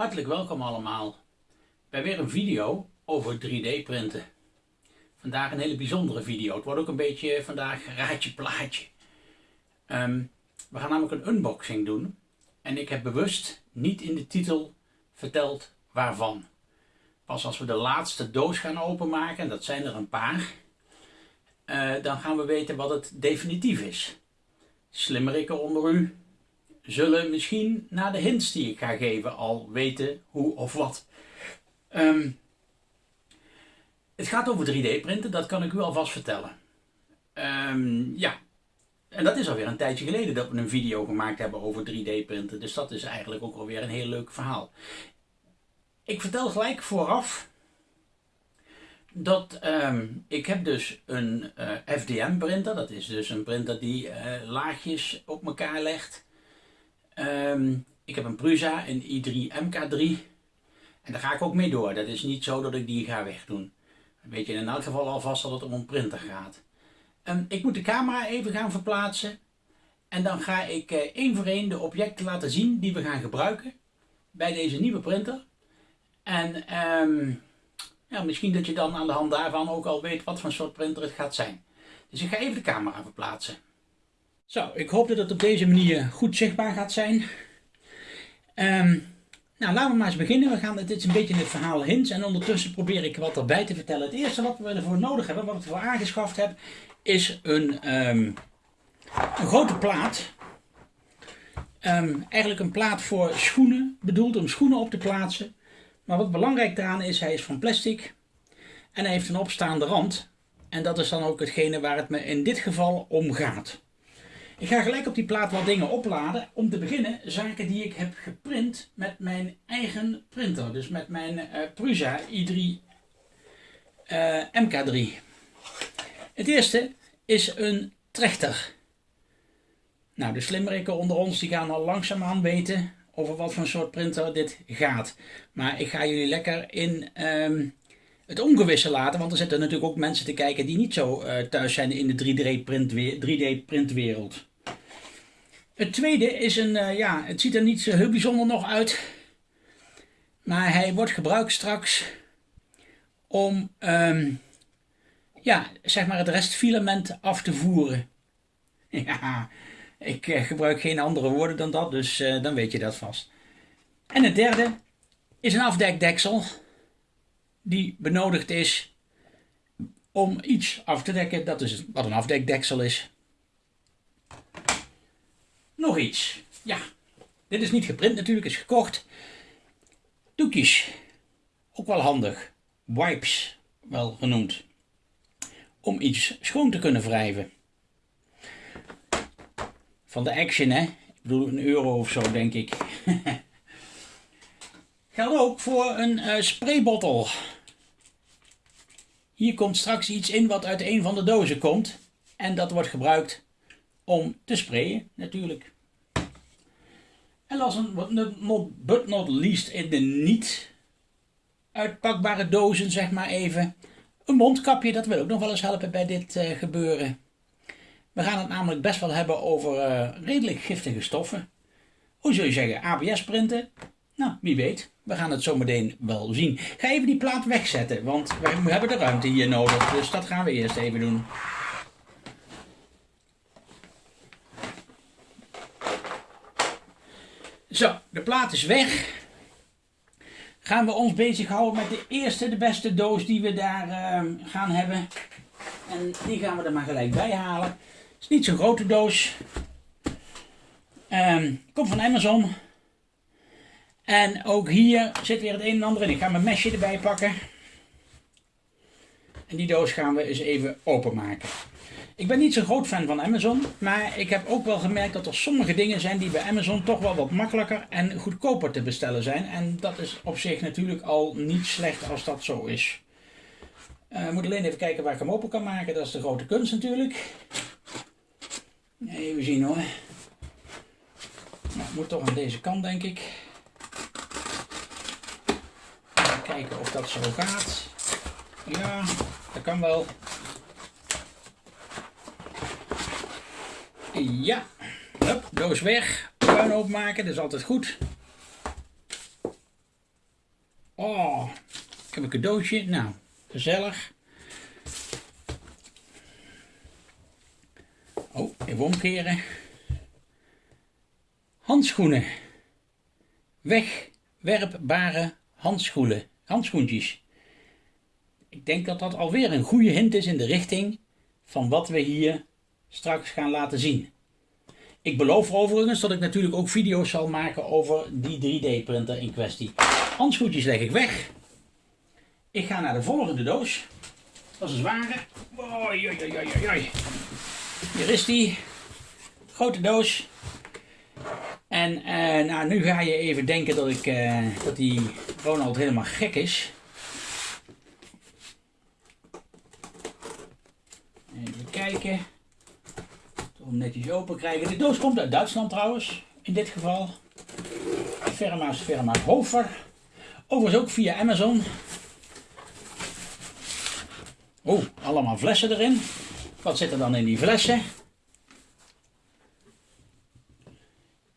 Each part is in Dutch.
Hartelijk welkom allemaal bij weer een video over 3D printen. Vandaag een hele bijzondere video. Het wordt ook een beetje vandaag raadje plaatje. Ehm, we gaan namelijk een unboxing doen. En ik heb bewust niet in de titel verteld waarvan. Pas als we de laatste doos gaan openmaken, en dat zijn er een paar, uh, dan gaan we weten wat het definitief is. Slimmerikken onder u, zullen misschien na de hints die ik ga geven al weten hoe of wat. Um, het gaat over 3D printen, dat kan ik u alvast vertellen. Um, ja, en dat is alweer een tijdje geleden dat we een video gemaakt hebben over 3D printen. Dus dat is eigenlijk ook alweer een heel leuk verhaal. Ik vertel gelijk vooraf dat um, ik heb dus een eh, FDM printer. Dat is dus een printer die uh, laagjes op elkaar legt. Um, ik heb een Prusa, een i3 MK3. En daar ga ik ook mee door. Dat is niet zo dat ik die ga wegdoen. Weet je in elk geval alvast dat het om een printer gaat. Um, ik moet de camera even gaan verplaatsen. En dan ga ik uh, één voor één de objecten laten zien die we gaan gebruiken bij deze nieuwe printer. En um, ja, misschien dat je dan aan de hand daarvan ook al weet wat voor soort printer het gaat zijn. Dus ik ga even de camera verplaatsen. Zo, ik hoop dat het op deze manier goed zichtbaar gaat zijn. Um, nou, laten we maar eens beginnen. We gaan, dit is een beetje het verhaal hints en ondertussen probeer ik wat erbij te vertellen. Het eerste wat we ervoor nodig hebben, wat ik ervoor aangeschaft heb, is een, um, een grote plaat. Um, eigenlijk een plaat voor schoenen, bedoeld om schoenen op te plaatsen. Maar wat belangrijk daaraan is, hij is van plastic en hij heeft een opstaande rand. En dat is dan ook hetgene waar het me in dit geval om gaat. Ik ga gelijk op die plaat wat dingen opladen. Om te beginnen zaken die ik heb geprint met mijn eigen printer. Dus met mijn uh, Prusa i3 uh, MK3. Het eerste is een trechter. Nou, de slimmerikken onder ons die gaan al langzaamaan weten over wat voor soort printer dit gaat. Maar ik ga jullie lekker in um, het ongewisse laten, want er zitten natuurlijk ook mensen te kijken die niet zo uh, thuis zijn in de 3D-printwereld. 3D het tweede is een, uh, ja, het ziet er niet zo heel bijzonder nog uit, maar hij wordt gebruikt straks om, um, ja, zeg maar het restfilament af te voeren. Ja, ik uh, gebruik geen andere woorden dan dat, dus uh, dan weet je dat vast. En het derde is een afdekdeksel die benodigd is om iets af te dekken. Dat is wat een afdekdeksel is. Nog iets. Ja, dit is niet geprint natuurlijk, is gekocht. Doekjes. Ook wel handig. Wipes, wel genoemd. Om iets schoon te kunnen wrijven. Van de Action, hè. Ik bedoel, een euro of zo, denk ik. Geldt ook voor een uh, spraybottel. Hier komt straks iets in wat uit een van de dozen komt. En dat wordt gebruikt om te sprayen natuurlijk. En last not, but not least in de niet uitpakbare dozen, zeg maar even. Een mondkapje, dat wil ook nog wel eens helpen bij dit uh, gebeuren. We gaan het namelijk best wel hebben over uh, redelijk giftige stoffen. Hoe zul je zeggen, ABS printen? Nou, wie weet. We gaan het zo meteen wel zien. Ga even die plaat wegzetten, want we hebben de ruimte hier nodig. Dus dat gaan we eerst even doen. Zo, de plaat is weg. Gaan we ons bezighouden met de eerste, de beste doos die we daar uh, gaan hebben. En die gaan we er maar gelijk bij halen. Het is niet zo'n grote doos. Um, komt van Amazon. En ook hier zit weer het een en ander in. Ik ga mijn mesje erbij pakken. En die doos gaan we eens even openmaken. Ik ben niet zo'n groot fan van Amazon, maar ik heb ook wel gemerkt dat er sommige dingen zijn die bij Amazon toch wel wat makkelijker en goedkoper te bestellen zijn. En dat is op zich natuurlijk al niet slecht als dat zo is. Ik moet alleen even kijken waar ik hem open kan maken, dat is de grote kunst natuurlijk. Even zien hoor. Nou, moet toch aan deze kant denk ik. Even kijken of dat zo gaat. Ja, dat kan wel. Ja, Hup, doos weg. Puin openmaken, dat is altijd goed. Oh, ik heb een cadeautje. Nou, gezellig. Oh, even omkeren. Handschoenen. Wegwerpbare handschoenen. Handschoentjes. Ik denk dat dat alweer een goede hint is in de richting van wat we hier straks gaan laten zien. Ik beloof overigens dat ik natuurlijk ook video's zal maken over die 3D printer in kwestie. Handschoentjes leg ik weg. Ik ga naar de volgende doos. Dat is een zware. Oei, oei, oei. Hier is die. Grote doos. En uh, nou, nu ga je even denken dat, ik, uh, dat die Ronald helemaal gek is. Even kijken. Om netjes open krijgen. De doos komt uit Duitsland trouwens. In dit geval. Firma is firma Hofer. Overigens ook via Amazon. Oh, allemaal flessen erin. Wat zit er dan in die flessen?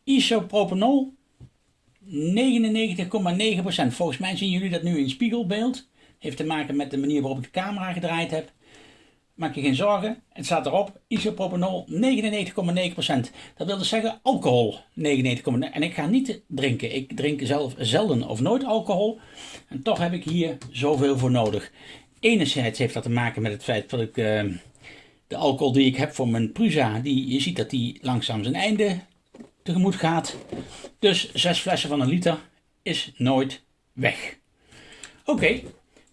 Isopropanol 99,9%. Volgens mij zien jullie dat nu in spiegelbeeld. Heeft te maken met de manier waarop ik de camera gedraaid heb. Maak je geen zorgen, het staat erop. Isopropanol 99,9%. Dat wil dus zeggen alcohol 99,9%. En ik ga niet drinken. Ik drink zelf zelden of nooit alcohol. En toch heb ik hier zoveel voor nodig. Enerzijds heeft dat te maken met het feit dat ik uh, de alcohol die ik heb voor mijn Prusa, die, je ziet dat die langzaam zijn einde tegemoet gaat. Dus zes flessen van een liter is nooit weg. Oké,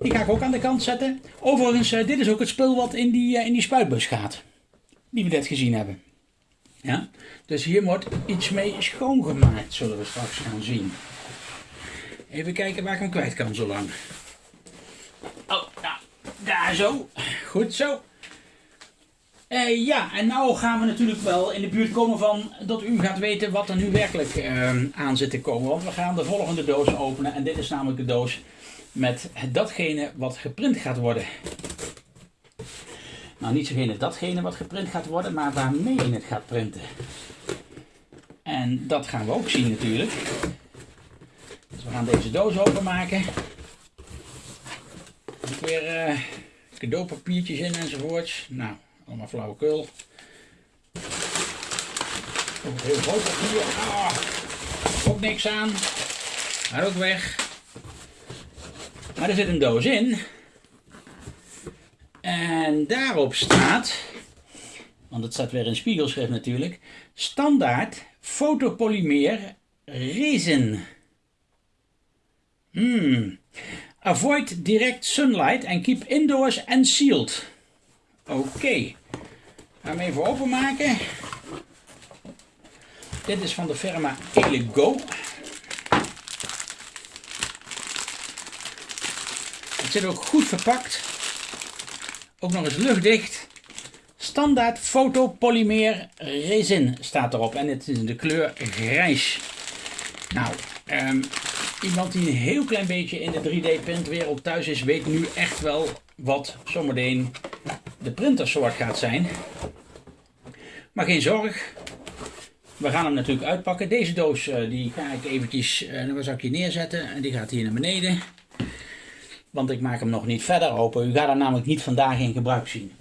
die ga ik ook aan de kant zetten. Overigens, uh, dit is ook het spul wat in die, uh, in die spuitbus gaat. Die we net gezien hebben. Ja? Dus hier wordt iets mee schoongemaakt, zullen we straks gaan zien. Even kijken waar ik hem kwijt kan zo lang. Oh, nou, daar zo. Goed zo. Uh, ja, en nou gaan we natuurlijk wel in de buurt komen van dat u gaat weten wat er nu werkelijk uh, aan zit te komen. Want we gaan de volgende doos openen en dit is namelijk de doos met datgene wat geprint gaat worden. Nou, niet zogene datgene wat geprint gaat worden, maar waarmee je het gaat printen. En dat gaan we ook zien natuurlijk. Dus we gaan deze doos openmaken. Ook weer uh, cadeaupapiertjes in enzovoorts. Nou, allemaal flauwekul. Ook heel groot papier. Ah, ook niks aan. Maar ook weg. Maar er zit een doos in. En daarop staat, want het staat weer in spiegelschrift natuurlijk, standaard fotopolymeer resin. Hmm. Avoid direct sunlight and keep indoors and sealed. Oké. Okay. Gaan we even openmaken. Dit is van de firma Elego. Het zit ook goed verpakt. Ook nog eens luchtdicht. Standaard fotopolymeer resin staat erop. En het is in de kleur grijs. Nou, um, iemand die een heel klein beetje in de 3D printwereld thuis is, weet nu echt wel wat zometeen de printersoort gaat zijn. Maar geen zorg. We gaan hem natuurlijk uitpakken. Deze doos uh, die ga ik eventjes uh, een zakje neerzetten. En die gaat hier naar beneden. Want ik maak hem nog niet verder open. U gaat er namelijk niet vandaag in gebruik zien.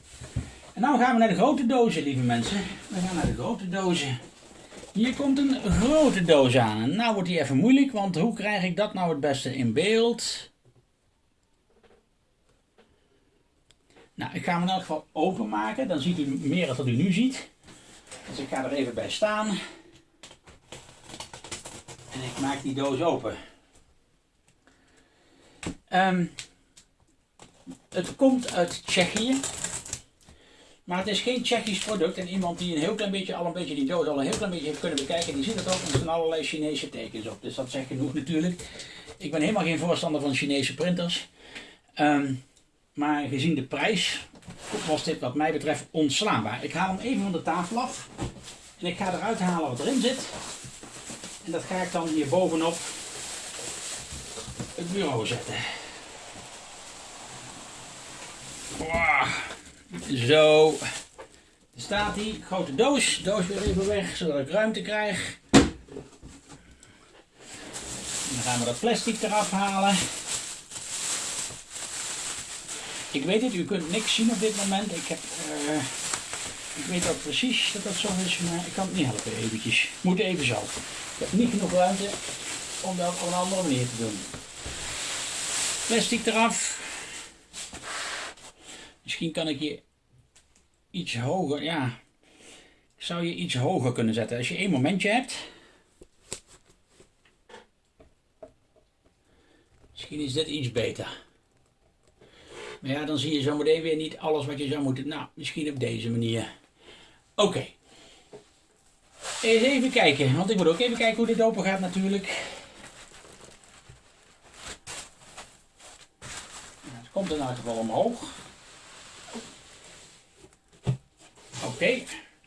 En nu gaan we naar de grote dozen, lieve mensen. We gaan naar de grote dozen. Hier komt een grote doos aan. En nou wordt die even moeilijk, want hoe krijg ik dat nou het beste in beeld? Nou, ik ga hem in elk geval openmaken. Dan ziet u meer dan u nu ziet. Dus ik ga er even bij staan. En ik maak die doos open. Um, het komt uit Tsjechië. Maar het is geen Tsjechisch product. En iemand die een heel klein beetje, al een beetje die doos al een heel klein beetje heeft kunnen bekijken, die ziet het ook. Er staan allerlei Chinese tekens op. Dus dat zegt genoeg natuurlijk. Ik ben helemaal geen voorstander van Chinese printers. Um, maar gezien de prijs was dit wat mij betreft onslaanbaar. Ik haal hem even van de tafel af. En ik ga eruit halen wat erin zit. En dat ga ik dan hier bovenop het bureau zetten. Zo. Daar staat hij. Grote doos. Doos weer even weg, zodat ik ruimte krijg. dan gaan we dat plastic eraf halen. Ik weet het, u kunt niks zien op dit moment. Ik, heb, uh, ik weet dat precies dat dat zo is, maar ik kan het niet helpen eventjes. Moet even zelf. Ik heb niet genoeg ruimte om dat op een andere manier te doen. Plastic eraf. Misschien kan ik je iets hoger, ja, zou je iets hoger kunnen zetten. Als je één momentje hebt. Misschien is dit iets beter. Maar ja, dan zie je zometeen weer niet alles wat je zou moeten. Nou, misschien op deze manier. Oké. Even kijken, want ik moet ook even kijken hoe dit open gaat natuurlijk. Het komt in elk geval omhoog. Oké,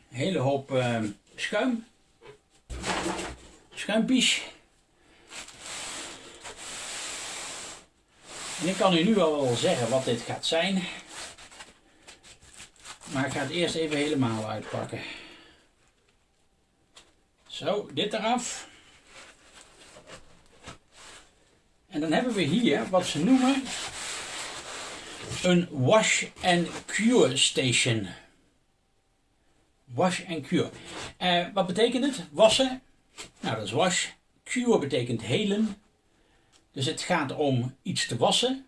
hele hoop uh, schuim. Schuimpies. En ik kan u nu al wel zeggen wat dit gaat zijn. Maar ik ga het eerst even helemaal uitpakken. Zo, dit eraf. En dan hebben we hier wat ze noemen een wash and cure station. Wash and cure. Uh, wat betekent het? Wassen. Nou, dat is wash. Cure betekent helen. Dus het gaat om iets te wassen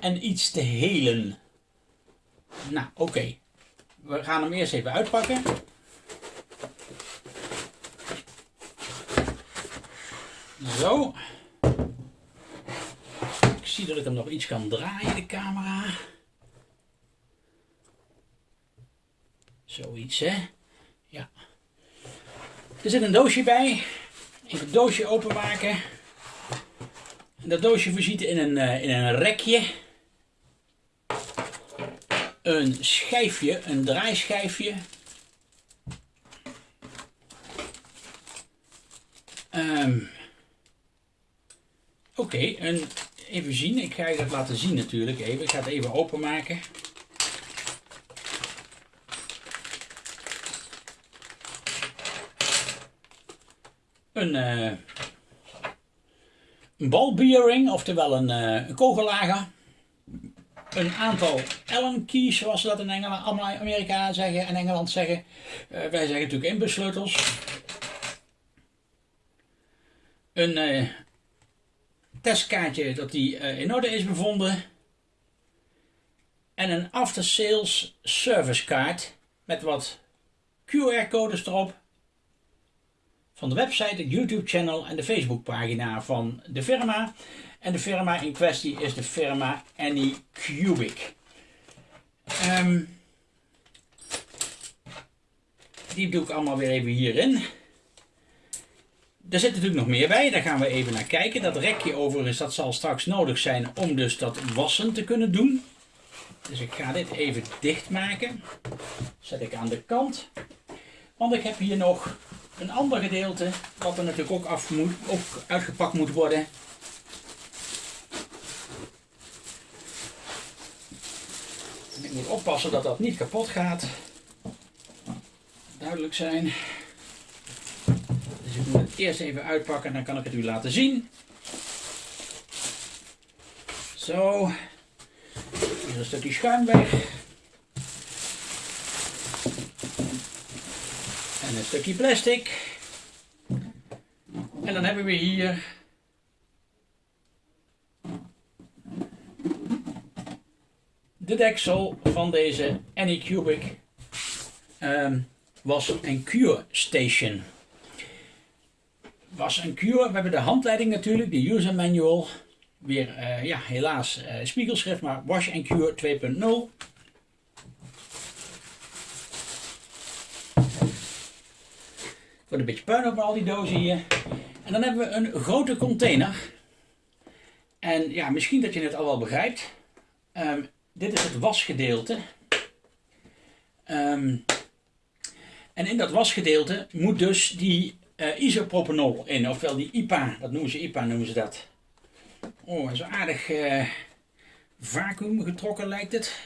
en iets te helen. Nou, oké. We gaan hem eerst even uitpakken. Zo. Ik zie dat ik hem nog iets kan draaien, de camera. Zoiets, hè? Ja. Er zit een doosje bij. Even het doosje openmaken. Dat doosje voorziet in een, uh, in een rekje. Een schijfje, een draaischijfje. Um, Oké, okay, even zien. Ik ga je dat laten zien natuurlijk even. Ik ga het even openmaken. Een... Uh, een balbearing, oftewel een, uh, een kogellager. Een aantal Allen keys, zoals ze dat in Engeland, Amerika zeggen en Engeland zeggen. Uh, wij zeggen natuurlijk inbussleutels. Een testkaartje dat die in orde is bevonden. En een after sales service kaart met wat QR-codes erop van de website, het YouTube-channel en de Facebook-pagina van de firma. En de firma in kwestie is de firma Anycubic. Um, die doe ik allemaal weer even hierin. Er zit natuurlijk nog meer bij, daar gaan we even naar kijken. Dat rekje overigens, dat zal straks nodig zijn om dus dat wassen te kunnen doen. Dus ik ga dit even dichtmaken. Zet ik aan de kant. Want ik heb hier nog een ander gedeelte, wat er natuurlijk ook, af moet, ook uitgepakt moet worden. ik moet oppassen dat dat niet kapot gaat. Duidelijk zijn. Dus ik moet het eerst even uitpakken en dan kan ik het u laten zien. Zo. Hier is een stukje schuim weg. Een stukje plastic. En dan hebben we hier de deksel van deze Anycubic um, was en cure station. Was en cure, we hebben de handleiding natuurlijk, de user manual. Weer, uh, ja, helaas uh, spiegelschrift, maar Wash and Cure 2.0. Wordt een beetje puin op al die dozen hier. En dan hebben we een grote container. En ja, misschien dat je het al wel begrijpt. Ehm, dit is het wasgedeelte. Um, en in dat wasgedeelte moet dus die uh, isopropanol in, ofwel die IPA, dat noemen ze IPA, noemen ze dat. Oh, zo aardig uh, vacuüm getrokken lijkt het.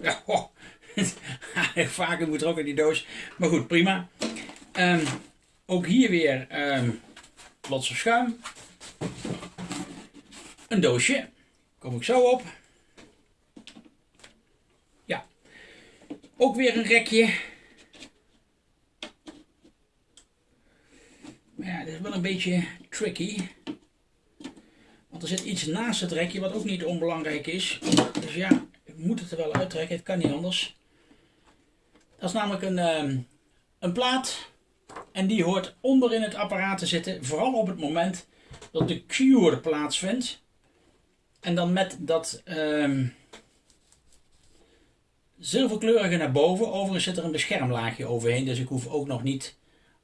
Ja, Vaker moet er ook in die doos. Maar goed, prima. Ehm, ook hier weer um, schuim. Een doosje. Kom ik zo op. Ja. Ook weer een rekje. Maar ja, dit is wel een beetje tricky. Want er zit iets naast het rekje wat ook niet onbelangrijk is. Dus ja, ik moet het er wel uittrekken. Het kan niet anders. Dat is namelijk een, ehm, een plaat. En die hoort onder in het apparaat te zitten. Vooral op het moment dat de cure plaatsvindt. En dan met dat um, zilverkleurige naar boven. Overigens zit er een beschermlaagje overheen. Dus ik hoef ook nog niet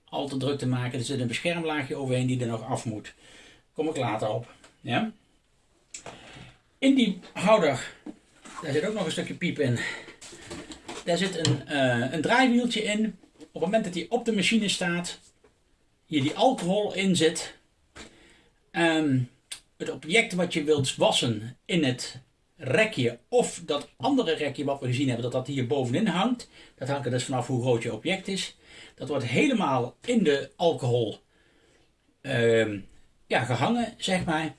al te druk te maken. Er zit een beschermlaagje overheen die er nog af moet. Kom ik later op. Ja? In die houder, daar zit ook nog een stukje piep in. Daar zit een, uh, een draaiwieltje in. Op het moment dat die op de machine staat, hier die alcohol in zit. Um, het object wat je wilt wassen in het rekje of dat andere rekje wat we gezien hebben, dat dat hier bovenin hangt. Dat hangt er dus vanaf hoe groot je object is. Dat wordt helemaal in de alcohol uh, ja, gehangen, zeg maar.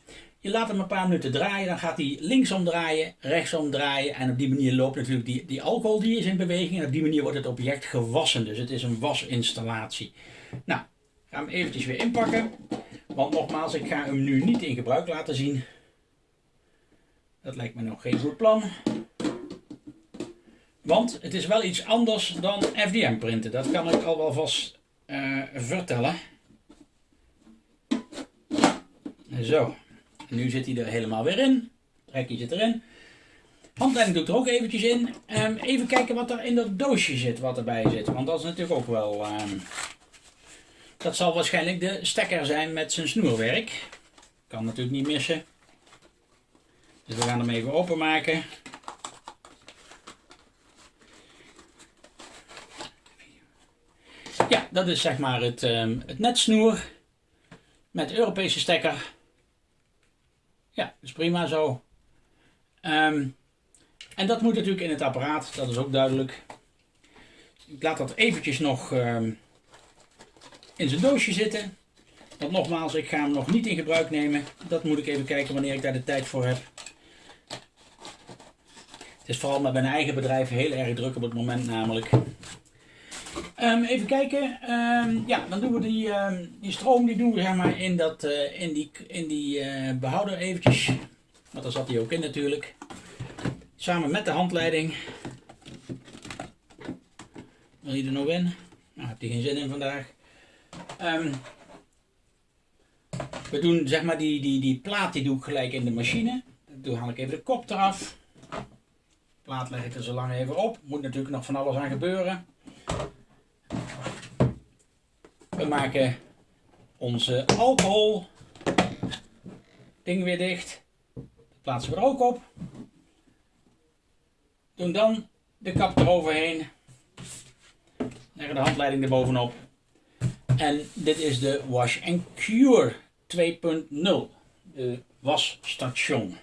Je laat hem een paar minuten draaien, dan gaat hij linksom draaien, rechtsom draaien. En op die manier loopt natuurlijk die, die alcohol die is in beweging. En op die manier wordt het object gewassen. Dus het is een wasinstallatie. Nou, ga hem eventjes weer inpakken. Want nogmaals, ik ga hem nu niet in gebruik laten zien. Dat lijkt me nog geen goed plan. Want het is wel iets anders dan FDM printen. Dat kan ik al wel vast uh, vertellen. Zo. Nu zit hij er helemaal weer in. Trekje zit erin. Handleiding doet er ook eventjes in. Um, even kijken wat er in dat doosje zit, wat erbij zit. Want dat is natuurlijk ook wel... Um, dat zal waarschijnlijk de stekker zijn met zijn snoerwerk. Kan natuurlijk niet missen. Dus we gaan hem even openmaken. Ja, dat is zeg maar het, um, het netsnoer met Europese stekker. Ja, is prima zo. Um, en dat moet natuurlijk in het apparaat, dat is ook duidelijk. Ik laat dat eventjes nog um, in zijn doosje zitten. Want nogmaals, ik ga hem nog niet in gebruik nemen. Dat moet ik even kijken wanneer ik daar de tijd voor heb. Het is vooral met mijn eigen bedrijf heel erg druk op het moment namelijk. Um, even kijken. Um, ja, dan doen we die, um, die stroom die doen we zeg maar in, dat, uh, in die, in die uh, behouder eventjes. Want daar zat hij ook in natuurlijk. Samen met de handleiding. Wil je er nog in? Nou, heb je geen zin in vandaag. we doen zeg maar die, die, die plaat die doe ik gelijk in de machine. Dan haal ik even de kop eraf. De plaat leg ik er zo lang even op. Moet natuurlijk nog van alles aan gebeuren. We maken onze alcohol ding weer dicht. Dat plaatsen we er ook op. Doen dan de kap eroverheen. Leggen de handleiding er bovenop. En dit is de Wash and Cure 2.0. De wasstation.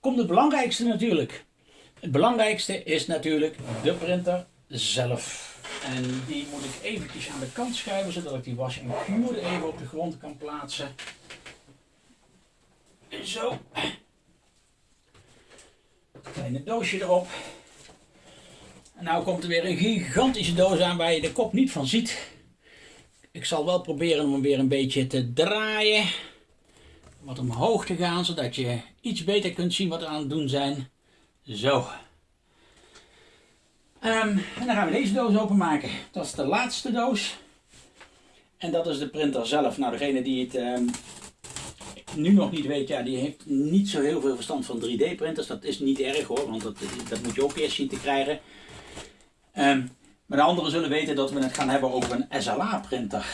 Komt het belangrijkste natuurlijk. Het belangrijkste is natuurlijk de printer zelf. En die moet ik eventjes aan de kant schuiven, zodat ik die wash en cure even op de grond kan plaatsen. Zo. Kleine doosje erop. En nou komt er weer een gigantische doos aan waar je de kop niet van ziet. Ik zal wel proberen om hem weer een beetje te draaien. Wat omhoog te gaan, zodat je iets beter kunt zien wat we aan het doen zijn. Zo. Um, en dan gaan we deze doos openmaken. Dat is de laatste doos. En dat is de printer zelf. Nou, degene die het um, nu nog niet weet, ja, die heeft niet zo heel veel verstand van 3D printers. Dat is niet erg hoor, want dat, dat moet je ook eerst zien te krijgen. Um, maar de anderen zullen weten dat we het gaan hebben over een SLA printer.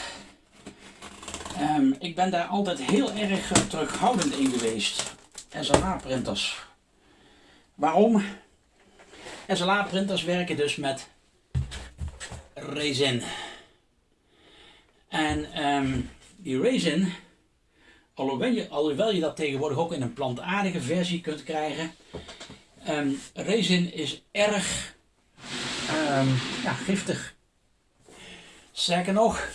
ik ben daar altijd heel erg terughoudend in geweest. SLA printers. Waarom? SLA-printers werken dus met resin. En um, die resin, alhoewel je, alhoewel je dat tegenwoordig ook in een plantaardige versie kunt krijgen, um, resin is erg um, ja, giftig. Sterker nog,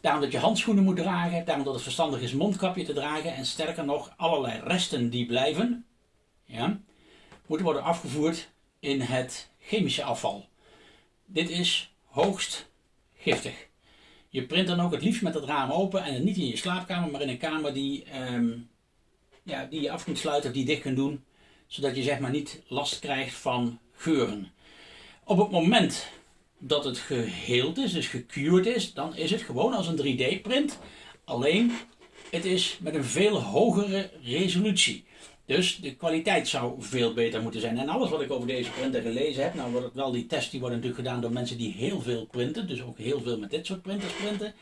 daarom dat je handschoenen moet dragen, daarom dat het verstandig is mondkapje te dragen en sterker nog, allerlei resten die blijven, ja, moeten worden afgevoerd in het chemische afval. Dit is hoogst giftig. Je print dan ook het liefst met het raam open en niet in je slaapkamer, maar in een kamer die, ehm, ja, die je af kunt sluiten of die dicht kunt doen, zodat je zeg maar niet last krijgt van geuren. Op het moment dat het geheeld is, dus gecured is, dan is het gewoon als een 3D print. Alleen het is met een veel hogere resolutie. Dus de kwaliteit zou veel beter moeten zijn. En alles wat ik over deze printer gelezen heb, nou wordt wel die test die wordt natuurlijk gedaan door mensen die heel veel printen, dus ook heel veel met dit soort printers printen,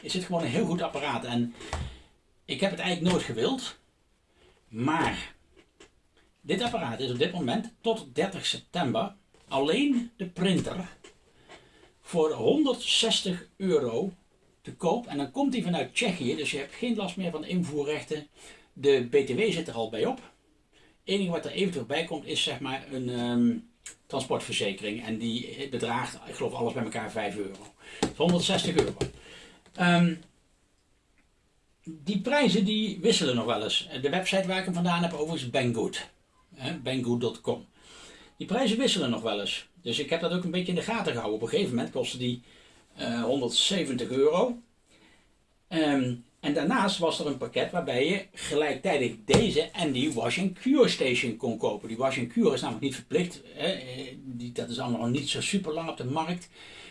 is het gewoon een heel goed apparaat. En ik heb het eigenlijk nooit gewild, maar dit apparaat is op dit moment tot 30 september alleen de printer voor 160 euro te koop. En dan komt hij vanuit Tsjechië, dus je hebt geen last meer van invoerrechten. De BTW zit er al bij op. Het enige wat er eventueel bij komt is zeg maar een ehm, transportverzekering. En die bedraagt, ik geloof alles bij elkaar 5 euro. 160 euro. Um, die prijzen die wisselen nog wel eens. De website waar ik hem vandaan heb overigens Banggood. Banggood.com. Die prijzen wisselen nog wel eens. Dus ik heb dat ook een beetje in de gaten gehouden. Op een gegeven moment kostte die 170 eh, euro. Ehm, en daarnaast was er een pakket waarbij je gelijktijdig deze en die wash cure station kon kopen. Die wash cure is namelijk niet verplicht. Hè? Die, dat is allemaal niet zo super lang op de markt.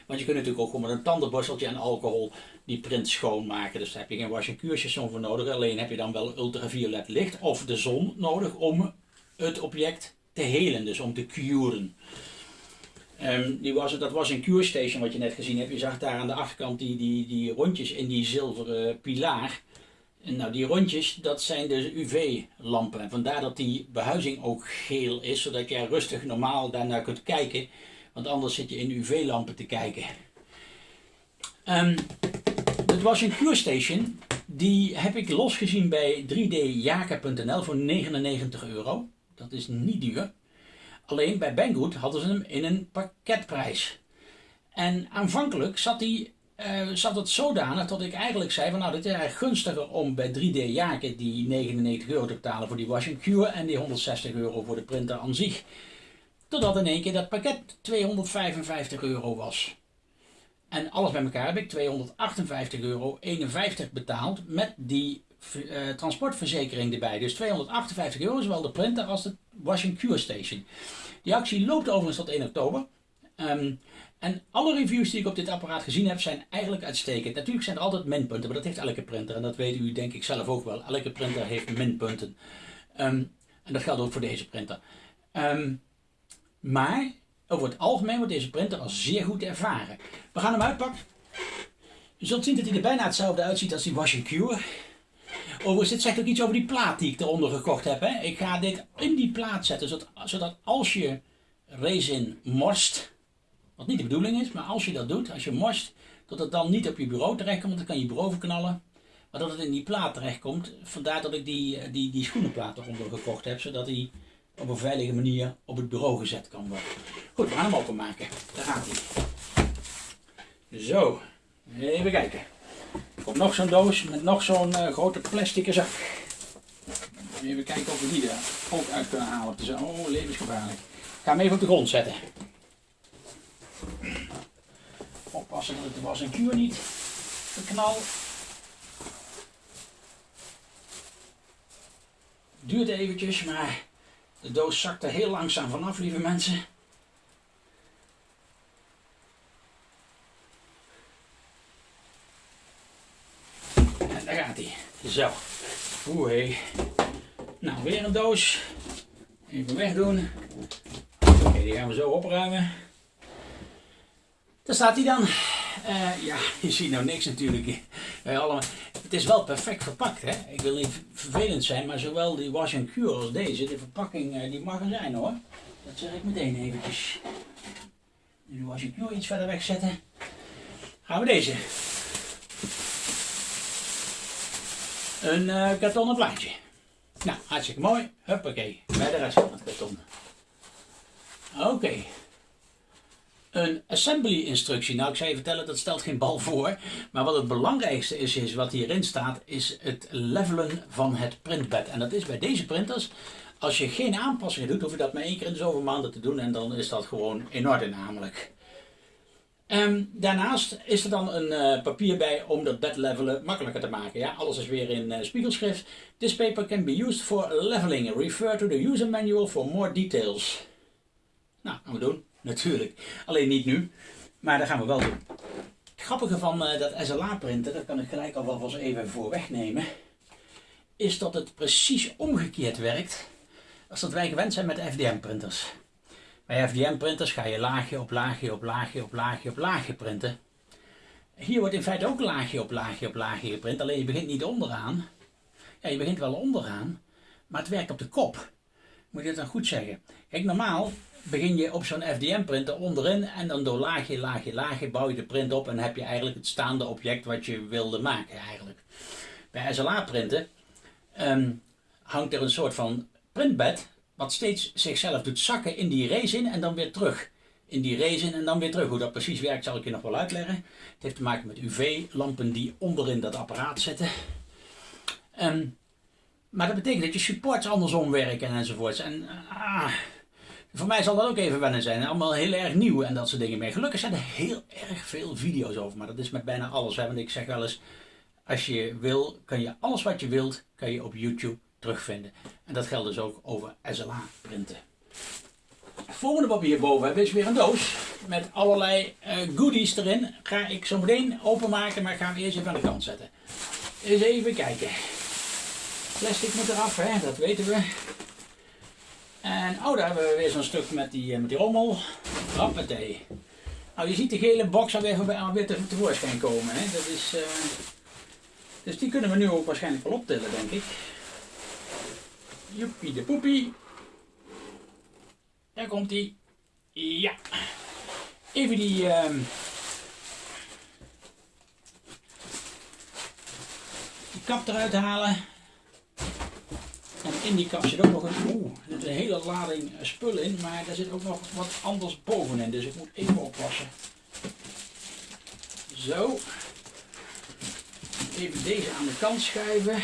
Want je kunt natuurlijk ook gewoon met een tandenborsteltje en alcohol die print schoonmaken. Dus daar heb je geen wash and cure station voor nodig. Alleen heb je dan wel ultraviolet licht of de zon nodig om het object te helen. Dus om te curen. Um, die was, dat was een cure station wat je net gezien hebt. Je zag daar aan de achterkant die, die, die rondjes in die zilveren pilaar. En nou, die rondjes, dat zijn de UV-lampen. En vandaar dat die behuizing ook geel is, zodat je rustig normaal daarnaar kunt kijken. Want anders zit je in UV-lampen te kijken. Um, dat was een cure station. Die heb ik losgezien bij 3djaka.nl voor 99 euro. Dat is niet duur. Alleen bij Banggood hadden ze hem in een pakketprijs. En aanvankelijk zat, die, uh, zat het zodanig dat ik eigenlijk zei van nou dit is eigenlijk gunstiger om bij 3D Jaken die 99 euro te betalen voor die washing cure en die 160 euro voor de printer aan zich. Totdat in één keer dat pakket 255 euro was. En alles bij elkaar heb ik 258,51 euro betaald met die uh, transportverzekering erbij. Dus 258 euro, zowel de printer als de washing cure station. Die actie loopt overigens tot 1 oktober. Um, en alle reviews die ik op dit apparaat gezien heb zijn eigenlijk uitstekend. Natuurlijk zijn er altijd minpunten, maar dat heeft elke printer. En dat weet u denk ik zelf ook wel. Elke printer heeft minpunten. Um, en dat geldt ook voor deze printer. Um, maar over het algemeen wordt deze printer als zeer goed ervaren. We gaan hem uitpakken. Je zult zien dat hij er bijna hetzelfde uitziet als die washing cure. Overigens, dit zegt ook iets over die plaat die ik eronder gekocht heb. Hè. Ik ga dit in die plaat zetten, zodat, zodat als je resin morst, wat niet de bedoeling is, maar als je dat doet, als je morst, dat het dan niet op je bureau terechtkomt, want dan kan je bureau verknallen. Maar dat het in die plaat terechtkomt, vandaar dat ik die, eh, die, die schoenenplaat eronder gekocht heb, zodat hij op een veilige manier op het bureau gezet kan worden. Goed, we gaan hem openmaken. Daar gaat hij. Zo, even kijken. Komt nog zo'n doos met nog zo'n uh, grote plastic zak. Even kijken of we die er ook uit kunnen halen. Is oh, levensgevaarlijk. Ik ga hem even op de grond zetten. Oppassen dat het de was en kuur niet verknal. Duurt eventjes, maar de doos zakt er heel langzaam vanaf, lieve mensen. Zo. Oeh. Nou, weer een doos. Even wegdoen. Oké, die gaan we zo opruimen. Daar staat hij dan. Uh, ja, je ziet nou niks natuurlijk. Uh, allemaal. Het is wel perfect verpakt, hè. Ik wil niet vervelend zijn, maar zowel die wash and cure als deze, de verpakking, uh, die mag er zijn hoor. Dat zeg ik meteen eventjes. De wash and cure iets verder wegzetten. Gaan we deze een uh, kartonnen plaatje. Nou, hartstikke mooi. Huppakee, bij de rest van het karton. Oké. Een assembly instructie. Nou, ik zou je vertellen, dat stelt geen bal voor. Maar wat het belangrijkste is, is wat hierin staat, is het levelen van het printbed. En dat is bij deze printers Als je geen aanpassingen doet, hoef je dat maar één keer in de zoveel maanden te doen en dan is dat gewoon in orde namelijk. Um, daarnaast is er dan een uh, papier bij om dat bed levelen makkelijker te maken. Ja, alles is weer in uh, spiegelschrift. This paper can be used for leveling. Refer to the user manual for more details. Nou, gaan we doen. Natuurlijk. Alleen niet nu. Maar dat gaan we wel doen. Het grappige van uh, dat SLA printen, dat kan ik gelijk alvast even voor wegnemen, is dat het precies omgekeerd werkt als dat wij gewend zijn met FDM printers. Bij FDM-printers ga je laagje op laagje op laagje op laagje op laagje printen. Hier wordt in feite ook laagje op laagje op laagje geprint, alleen je begint niet onderaan. Ja, je begint wel onderaan, maar het werkt op de kop. Moet je dat dan goed zeggen? Kijk, normaal begin je op zo'n FDM-printer onderin en dan door laagje, laagje, laagje bouw je de print op en heb je eigenlijk het staande object wat je wilde maken eigenlijk. Bij SLA-printen ehm, hangt er een soort van printbed wat steeds zichzelf doet zakken in die resin en dan weer terug. In die resin en dan weer terug. Hoe dat precies werkt zal ik je nog wel uitleggen. Het heeft te maken met UV-lampen die onderin dat apparaat zitten. Ehm, maar dat betekent dat je supports andersom werken enzovoorts. En ah, voor mij zal dat ook even wennen zijn. Allemaal heel erg nieuw en dat soort dingen mee. Gelukkig zijn er heel erg veel video's over. Maar dat is met bijna alles. Want ik zeg wel eens, als je wil, kan je alles wat je wilt, kan je op YouTube terugvinden. En dat geldt dus ook over SLA printen. Het volgende wat we hierboven hebben is weer een doos met allerlei uh, goodies erin. Ga ik zo meteen openmaken, maar ik ga eerst even aan de kant zetten. Eens even kijken. Plastic moet eraf, hè? dat weten we. En oh, daar hebben we weer zo'n stuk met die, uh, met die rommel. Rappatee. Nou, je ziet de gele box alweer, alweer te, tevoorschijn komen. Hè? Dat is, uh, dus die kunnen we nu ook waarschijnlijk wel optillen, denk ik. Joepie de poepie. Daar komt hij. Ja. Even die... Uh, die kap eruit halen. En in die kap zit ook nog een... Oeh, er zit een hele lading spul in. Maar daar zit ook nog wat anders bovenin. Dus ik moet even oppassen. Zo. Even deze aan de kant schuiven.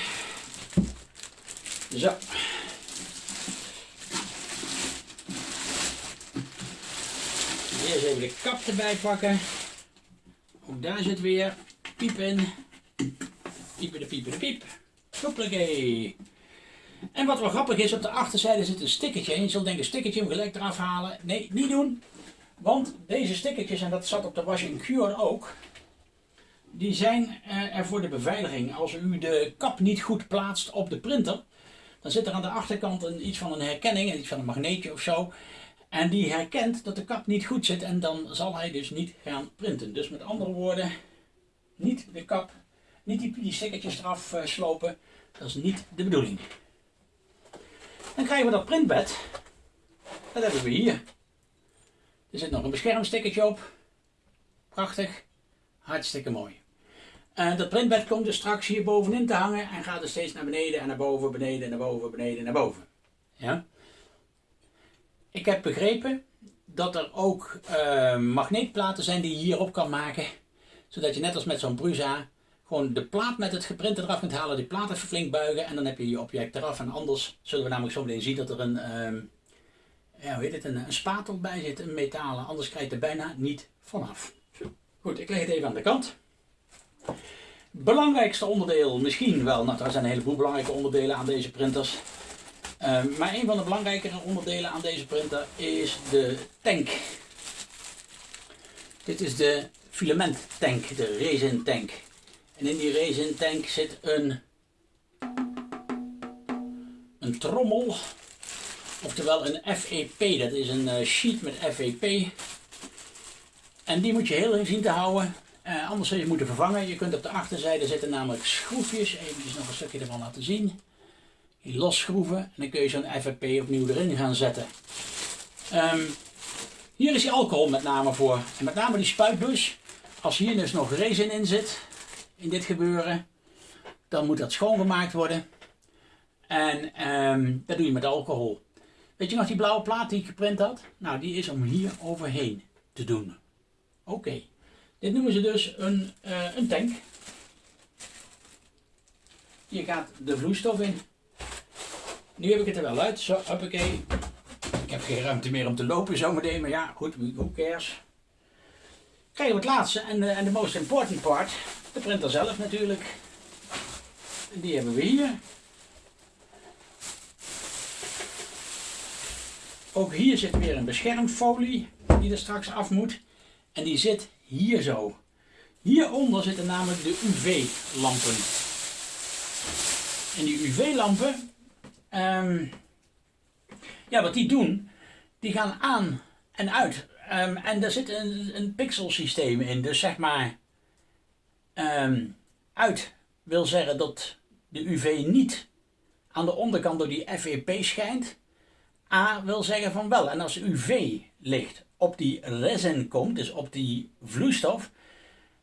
Zo. Eerst even de kap erbij pakken. Ook daar zit weer piep in. Piepen de piepen de piep. Hoppakee. En wat wel grappig is, op de achterzijde zit een stickertje. En je zult denken, stickertje hem gelijk eraf halen. Nee, niet doen. Want deze stickertjes, en dat zat op de Washing Cure ook, die zijn eh, er voor de beveiliging. Als u de kap niet goed plaatst op de printer, dan zit er aan de achterkant een, iets van een herkenning, iets van een magneetje of zo. En die herkent dat de kap niet goed zit en dan zal hij dus niet gaan printen. Dus met andere woorden, niet de kap, niet die, die eraf uh, slopen. Dat is niet de bedoeling. Dan krijgen we dat printbed. Dat hebben we hier. Er zit nog een beschermstickertje op. Prachtig. Hartstikke mooi. En dat printbed komt dus straks hier bovenin te hangen en gaat er steeds naar beneden en naar boven, beneden, naar boven, beneden, naar boven. Ja? Ik heb begrepen dat er ook uh, magneetplaten zijn die je hierop kan maken. Zodat je net als met zo'n Prusa gewoon de plaat met het geprinte eraf kunt halen, die plaat even flink buigen en dan heb je je object eraf. En anders zullen we namelijk zo meteen zien dat er een, uh, ja, hoe heet het, een, spatel bij zit, een metalen. Anders krijg je er bijna niet vanaf. Goed, ik leg het even aan de kant. Belangrijkste onderdeel misschien wel, nou er zijn een heleboel belangrijke onderdelen aan deze printers. Uh, maar een van de belangrijkere onderdelen aan deze printer is de tank. Dit is de filament tank, de resin tank. En in die resin tank zit een, een trommel, oftewel een FEP. Dat is een uh, sheet met FEP. En die moet je heel erg zien te houden. Uh, anders zul je moeten vervangen. Je kunt op de achterzijde zitten namelijk schroefjes. Even nog een stukje ervan laten zien die losschroeven en dan kun je zo'n FFP opnieuw erin gaan zetten. Um, hier is die alcohol met name voor. En met name die spuitbus. Als hier dus nog resin in zit, in dit gebeuren, dan moet dat schoongemaakt worden. En um, dat doe je met alcohol. Weet je nog die blauwe plaat die ik geprint had? Nou, die is om hier overheen te doen. Oké. Dit noemen ze dus een, uh, een tank. Hier gaat de vloeistof in. Nu heb ik het er wel uit. Zo, hoppakee. Ik heb geen ruimte meer om te lopen zometeen, maar ja, goed, who cares. Krijgen we het laatste en de, en de most important part, de printer zelf natuurlijk. Die hebben we hier. Ook hier zit weer een beschermfolie die er straks af moet. En die zit hier zo. Hieronder zitten namelijk de UV-lampen. En die UV-lampen, ehm, ja, wat die doen, die gaan aan en uit. Um, en daar zit een, een pixelsysteem in. Dus zeg maar, um, uit wil zeggen dat de UV niet aan de onderkant door die FEP schijnt. A wil zeggen van wel. En als UV-licht op die resin komt, dus op die vloeistof,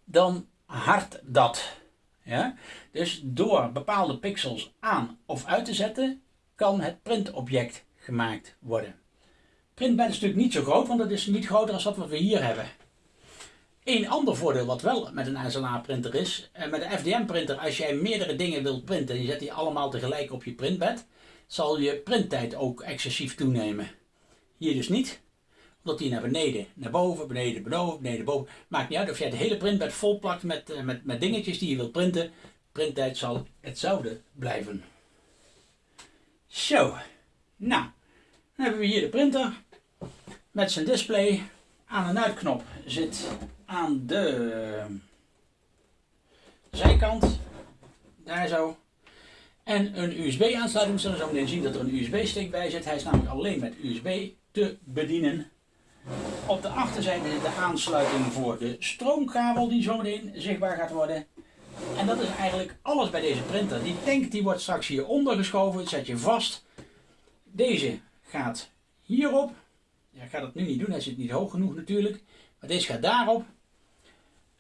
dan hardt dat. Ja? Dus door bepaalde pixels aan of uit te zetten, kan het printobject gemaakt worden. Printbed is natuurlijk niet zo groot, want het is niet groter dan wat we hier hebben. Een ander voordeel wat wel met een SLA printer is, eh, met een FDM printer, als jij meerdere dingen wilt printen en je zet die allemaal tegelijk op je printbed, zal je printtijd ook excessief toenemen. Hier dus niet, omdat die naar beneden, naar boven, beneden, boven, beneden, boven. Maakt niet uit of jij het hele printbed vol plakt met, eh, met, met dingetjes die je wilt printen. Printtijd zal hetzelfde blijven. Zo, nou, dan hebben we hier de printer met zijn display. Aan- en uitknop zit aan de zijkant, daar zo. En een USB-aansluiting, zullen we zo meteen zien dat er een USB-stick bij zit. Hij is namelijk alleen met USB te bedienen. Op de achterzijde zit de aansluiting voor de stroomkabel die zo meteen zichtbaar gaat worden. En dat is eigenlijk alles bij deze printer. Die tank die wordt straks hieronder geschoven, zet je vast. Deze gaat hierop. Ja, ik ga dat nu niet doen, hij zit niet hoog genoeg natuurlijk. Maar deze gaat daarop.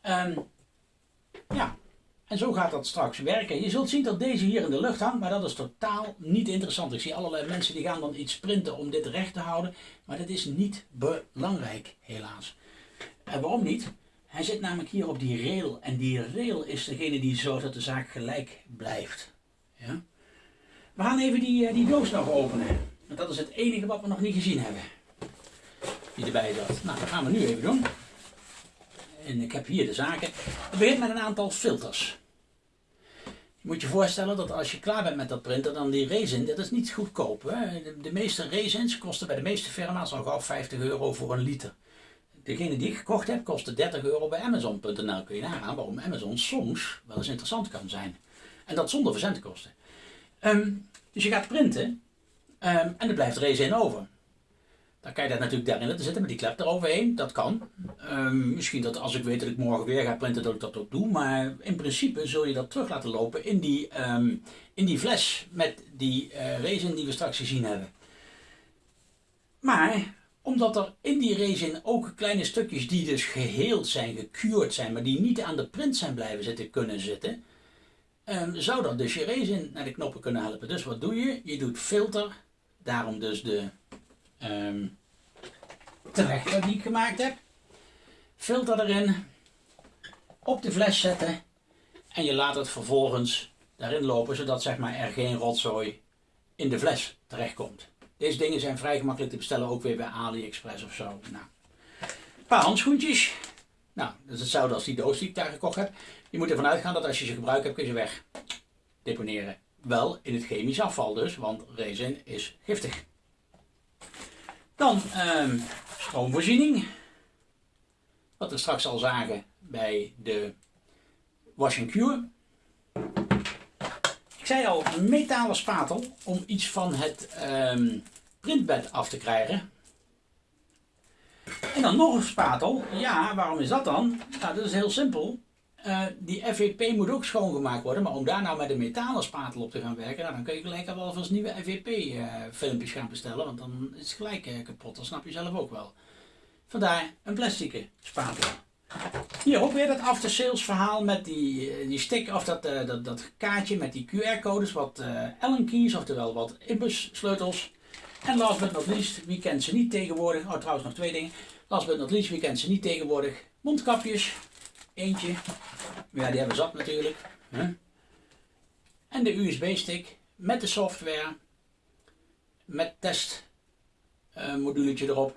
Um, ja, en zo gaat dat straks werken. Je zult zien dat deze hier in de lucht hangt, maar dat is totaal niet interessant. Ik zie allerlei mensen die gaan dan iets printen om dit recht te houden. Maar dat is niet belangrijk, helaas. En waarom niet? Hij zit namelijk hier op die rail. En die rail is degene die zorgt dat de zaak gelijk blijft. Ja? We gaan even die, eh, die doos nog openen. Want dat is het enige wat we nog niet gezien hebben. Die erbij zat. Nou, dat gaan we nu even doen. En ik heb hier de zaken. Het begint met een aantal filters. Je moet je voorstellen dat als je klaar bent met dat printer, dan die resin, dat is niet goedkoop. Hè? De, meeste resins kosten bij de meeste firma's al gauw 50 euro voor een liter. Degene die ik gekocht heb, kostte 30 euro bij Amazon.nl. Kun je nagaan waarom Amazon soms wel eens interessant kan zijn. En dat zonder verzendkosten. Um, dus je gaat printen um, en er blijft resin over. Dan kan je dat natuurlijk daarin laten zitten met die klep eroverheen. Dat kan. Um, misschien dat als ik weet dat ik morgen weer ga printen, dat ik dat ook doe. Maar in principe zul je dat terug laten lopen in die, in die fles met die uh, resin die we straks gezien hebben. Maar omdat er in die resin ook kleine stukjes die dus geheeld zijn, gecured zijn, maar die niet aan de print zijn blijven zitten kunnen zitten, um, zou dat dus je resin naar de knoppen kunnen helpen. Dus wat doe je? Je doet filter, daarom dus de um, trechter die ik gemaakt heb. Filter erin, op de fles zetten en je laat het vervolgens daarin lopen, zodat zeg maar, er geen rotzooi in de fles terechtkomt. Deze dingen zijn vrij gemakkelijk te bestellen, ook weer bij AliExpress of zo. Nou, een paar handschoentjes. Nou, dat is hetzelfde als die doos die ik daar gekocht heb. Je moet ervan uitgaan dat als je ze gebruikt hebt, kun je ze weg deponeren. Wel in het chemisch afval dus, want resin is giftig. Dan um, stroomvoorziening. Wat we straks al zagen bij de wash and cure. Ik zei al, een metalen spatel om iets van het um, printbed af te krijgen. En dan nog een spatel. Ja, waarom is dat dan? Nou, dat is heel simpel. Uh, die FVP moet ook schoongemaakt worden, maar om daar nou met een metalen spatel op te gaan werken, nou, dan kun je gelijk al eens nieuwe FVP-filmpjes uh, gaan bestellen, want dan is het gelijk uh, kapot, dat snap je zelf ook wel. Vandaar een plastic spatel. Hier ook weer dat after sales verhaal met die, die stick of dat, dat, dat kaartje met die QR-codes, wat Allen keys, oftewel wat IBUS sleutels. En last but not least, wie kent ze niet tegenwoordig? Oh, trouwens nog twee dingen. Last but not least, wie kent ze niet tegenwoordig? Mondkapjes. Eentje. Ja, die hebben zat natuurlijk. En de USB-stick met de software. met testmoduletje erop.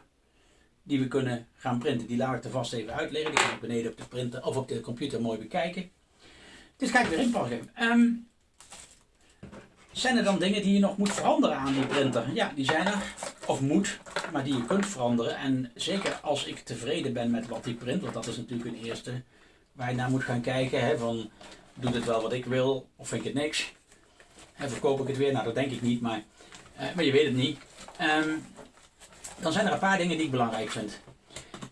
Die we kunnen gaan printen. Die laat ik er vast even uitleggen. Die kan ik beneden op de printer of op de computer mooi bekijken. Dus ga ik weer inpakken. Um, zijn er dan dingen die je nog moet veranderen aan die printer? Ja, die zijn er. Of moet, maar die je kunt veranderen. En zeker als ik tevreden ben met wat die print, want dat is natuurlijk een eerste waar je naar moet gaan kijken. Hè, van, doet het wel wat ik wil of vind ik het niks? En verkoop ik het weer? Nou, dat denk ik niet, maar, uh, maar je weet het niet. Um, dan zijn er een paar dingen die ik belangrijk vind.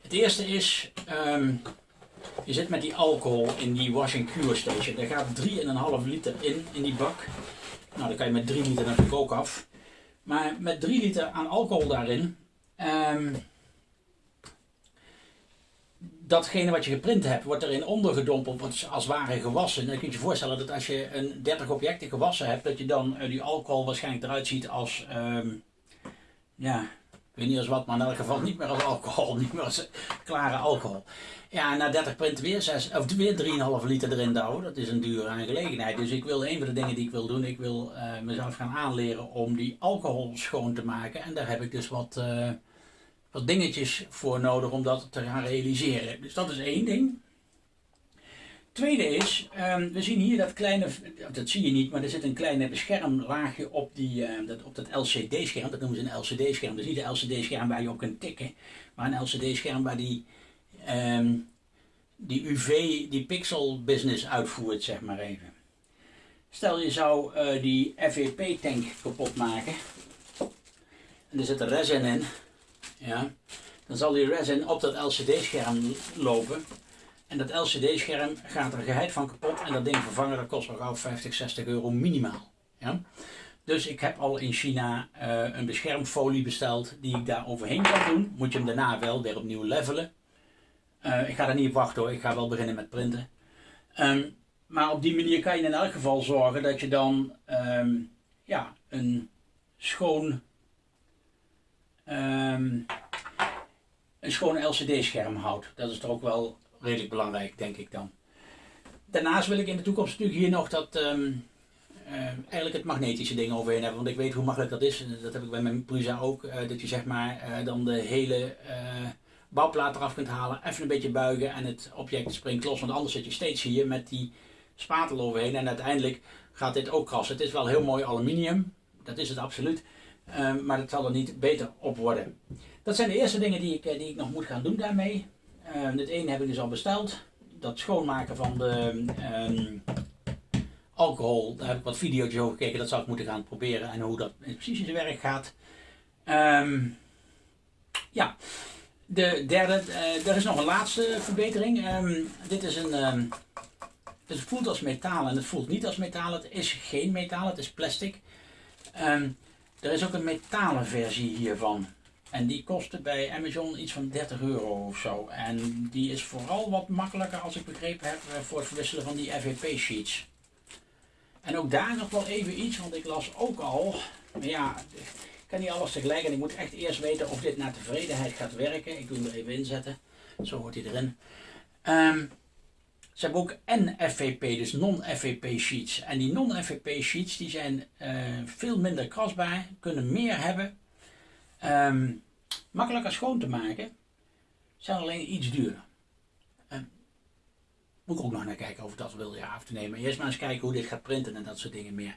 Het eerste is, um, je zit met die alcohol in die washing cure station. Daar gaat 3,5 liter in, in die bak. Nou, dan kan je met 3 liter natuurlijk ook af. Maar met 3 liter aan alcohol daarin, um, datgene wat je geprint hebt, wordt erin ondergedompeld, wordt als ware gewassen. dan kun je je voorstellen dat als je een 30 objecten gewassen hebt, dat je dan uh, die alcohol waarschijnlijk eruit ziet als, um, ja, weet niet als wat, maar in elk geval niet meer als alcohol, niet meer als klare alcohol. Ja, na 30 print weer, 6, of weer 3,5 liter erin douwen. Dat is een dure aangelegenheid. Dus ik wil, een van de dingen die ik wil doen, ik wil uh, mezelf gaan aanleren om die alcohol schoon te maken. En daar heb ik dus wat, uh, wat dingetjes voor nodig om dat te gaan realiseren. Dus dat is één ding. Tweede is, um, we zien hier dat kleine, dat zie je niet, maar er zit een kleine beschermlaagje op, die, uh, dat, op dat LCD-scherm. Dat noemen ze een LCD-scherm. Dat is niet een LCD-scherm waar je op kunt tikken, maar een LCD-scherm waar die um, die UV, die pixel business uitvoert, zeg maar even. Stel je zou uh, die FEP tank kapot maken en er zit een resin in, ja, dan zal die resin op dat LCD scherm lopen en dat LCD scherm gaat er geheid van kapot en dat ding vervangen dat kost wel gauw 50, 60 euro minimaal. Ja. Dus ik heb al in China uh, een beschermfolie besteld die ik daar overheen kan doen. Moet je hem daarna wel weer opnieuw levelen. Uh, ik ga daar niet op wachten hoor, ik ga wel beginnen met printen. Um, maar op die manier kan je in elk geval zorgen dat je dan um, ja, een schoon, um, een schoon LCD-scherm houdt. Dat is toch ook wel redelijk belangrijk, denk ik dan. Daarnaast wil ik in de toekomst natuurlijk hier nog dat, uh, eigenlijk het magnetische ding overheen hebben. Want ik weet hoe makkelijk dat is. Dat heb ik bij mijn Prusa ook. Uh, dat je zeg maar uh, dan de hele bouwplaat eraf kunt halen, even een beetje buigen en het object springt los. Want anders zit je steeds hier met die spatel overheen en uiteindelijk gaat dit ook krassen. Het is wel heel mooi aluminium, dat is het absoluut. Um, maar het zal er niet beter op worden. Dat zijn de eerste dingen die ik, die ik nog moet gaan doen daarmee. Um, het ene heb ik dus al besteld. Dat schoonmaken van de um, alcohol, daar heb ik wat video's over gekeken. Dat zou ik moeten gaan proberen en hoe dat precies in zijn werk gaat. ja, de derde, uh, er is nog een laatste verbetering. Dit is een, het voelt als metaal en het voelt niet als metaal. Het is geen metaal, het is plastic. Er is ook een metalen versie hiervan. En die kostte bij Amazon iets van 30 euro of zo. En die is vooral wat makkelijker, als ik begrepen heb, eh, voor het verwisselen van die FVP sheets. En ook daar nog wel even iets, want ik las ook al, ja, kan niet alles tegelijk en ik moet echt eerst weten of dit naar tevredenheid gaat werken. Ik doe hem er even inzetten. Zo hoort hij erin. Um, ze hebben ook NFVP, dus non-FVP sheets. En die non-FVP sheets die zijn uh, veel minder krasbaar, kunnen meer hebben. Um, makkelijker schoon te maken, zijn alleen iets duurder. Um, moet ik ook nog naar kijken of ik dat wil ja, af te nemen. Eerst maar eens kijken hoe dit gaat printen en dat soort dingen meer.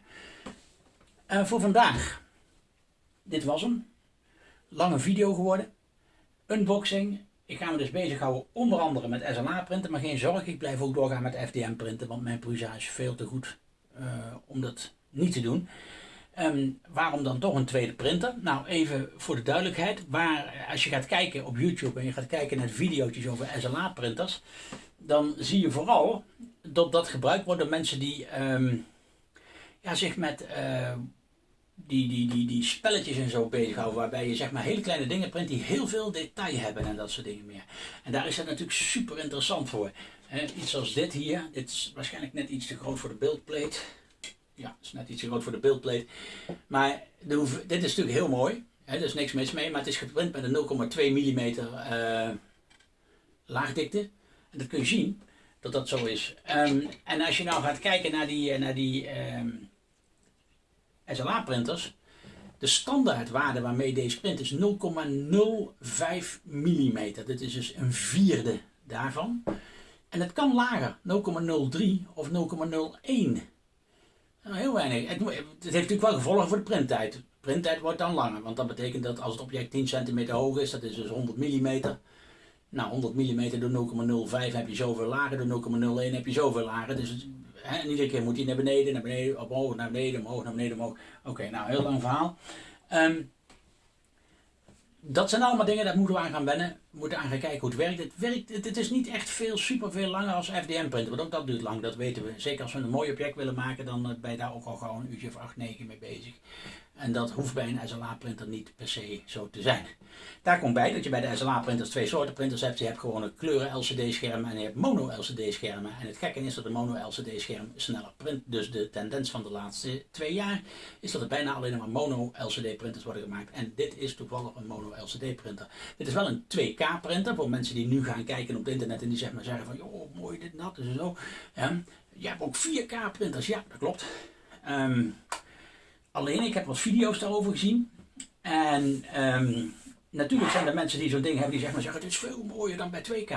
Uh, voor vandaag dit was hem. Lange video geworden. Unboxing. Ik ga me dus bezighouden onder andere met SLA printen. Maar geen zorg, ik blijf ook doorgaan met FDM printen. Want mijn Prusa is veel te goed uh, om dat niet te doen. Um, waarom dan toch een tweede printer? Nou, even voor de duidelijkheid. Waar, als je gaat kijken op YouTube en je gaat kijken naar video's over SLA printers. Dan zie je vooral dat dat gebruikt wordt door mensen die um, ja, zich met... Uh, die, die, die, die spelletjes en zo bezighouden. Waarbij je zeg maar hele kleine dingen print die heel veel detail hebben en dat soort dingen meer. En daar is het natuurlijk super interessant voor. iets als dit hier. Dit is waarschijnlijk net iets te groot voor de beeldplate. Ja, het is net iets groot voor de beeldplate. Maar de, dit is natuurlijk heel mooi. He, er is niks mis mee. Maar het is geprint met een 0,2 mm uh, laagdikte. En dat kun je zien dat dat zo is. Um, en als je nou gaat kijken naar die, naar die um, SLA-printers, De standaardwaarde waarmee deze print is 0,05 mm. Dit is dus een vierde daarvan. En het kan lager, 0,03 of 0,01. Nou, heel weinig. Het, heeft natuurlijk wel gevolgen voor de printtijd. Printtijd wordt dan langer, want dat betekent dat als het object 10 cm hoog is, dat is dus 100 mm. Nou, 100 mm door 0,05 heb je zoveel lager, door 0,01 heb je zoveel lager. Dus hè, iedere keer moet hij naar beneden, naar beneden, omhoog, naar beneden, omhoog, naar beneden, omhoog. Oké, nou, heel lang verhaal. Um, dat zijn allemaal dingen, daar moeten we aan gaan wennen. Moeten aan gaan kijken hoe het werkt. Het, werkt, het, is niet echt veel, super veel langer als FDM-printen. Want ook dat duurt lang, dat weten we. Zeker als we een mooi object willen maken, dan ben je daar ook al gewoon een uurtje of 8, 9 mee bezig. En dat hoeft bij een SLA-printer niet per se zo te zijn. Daar komt bij dat je bij de SLA-printers twee soorten printers hebt. Je hebt gewoon een kleuren LCD-schermen en je hebt mono-LCD-schermen. En het gekke is dat de mono-LCD-scherm sneller print. Dus de tendens van de laatste twee jaar is dat er bijna alleen maar mono-LCD-printers worden gemaakt. En dit is toevallig een mono-LCD-printer. Dit is wel een 2K-printer voor mensen die nu gaan kijken op het internet en die zeg maar zeggen van, joh, mooi dit en dat en zo. Ja, je hebt ook 4K-printers, ja, dat klopt. Um, Alleen, ik heb wat video's daarover gezien. En ehm, natuurlijk zijn er mensen die zo'n ding hebben die zeggen, maar zeggen, het is veel mooier dan bij 2K.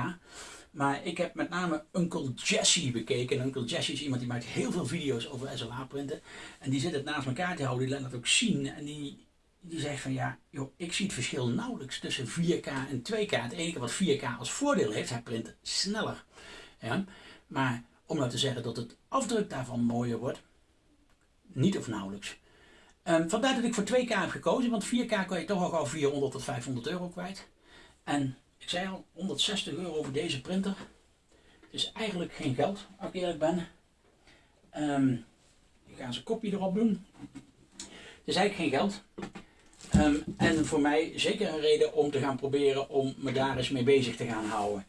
Maar ik heb met name Uncle Jesse bekeken. En Uncle Jesse is iemand die maakt heel veel video's over SLA printen. En die zit het naast elkaar te houden, die laat het ook zien. En die, die zegt van ja, joh, ik zie het verschil nauwelijks tussen 4K en 2K. Het enige wat 4K als voordeel heeft, hij print sneller. Ja? Maar om nou te zeggen dat het afdruk daarvan mooier wordt, niet of nauwelijks. Um, vandaar dat ik voor 2K heb gekozen, want 4K kan je toch al gauw 400 tot 500 euro kwijt. En ik zei al, 160 euro voor deze printer. Het is eigenlijk geen geld, als ik eerlijk ben. Um, ik ga eens een kopje erop doen. Het is eigenlijk geen geld. Um, en voor mij zeker een reden om te gaan proberen om me daar eens mee bezig te gaan houden.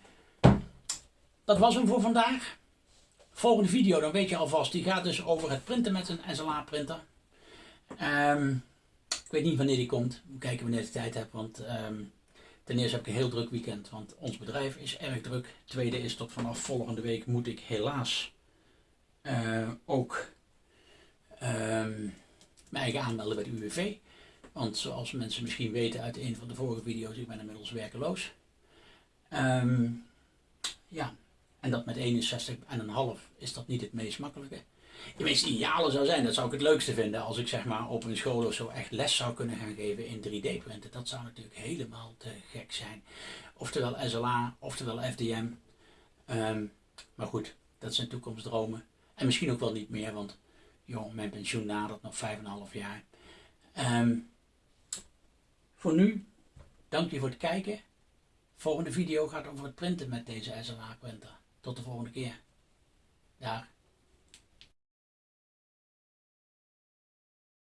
Dat was hem voor vandaag. Volgende video, dan weet je alvast, die gaat dus over het printen met een SLA printer. Um, ik weet niet wanneer die komt. We kijken wanneer ik tijd heb. Want um, ten eerste heb ik een heel druk weekend. Want ons bedrijf is erg druk. Tweede is tot vanaf volgende week moet ik helaas uh, ook mijn eigen aanmelden bij de UWV. Want zoals mensen misschien weten uit een van de vorige video's, ik ben inmiddels werkeloos. Um, ja, en dat met 61,5 is dat niet het meest makkelijke de meest ideale zou zijn, dat zou ik het leukste vinden als ik zeg maar op een school of zo echt les zou kunnen gaan geven in 3D printen. Dat zou natuurlijk helemaal te gek zijn. Oftewel SLA, oftewel FDM. Um, maar goed, dat zijn toekomstdromen. En misschien ook wel niet meer, want joh, mijn pensioen nadert nog 5,5 jaar. Um, voor nu, dank je voor het kijken. Volgende video gaat over het printen met deze SLA printer. Tot de volgende keer. Dag.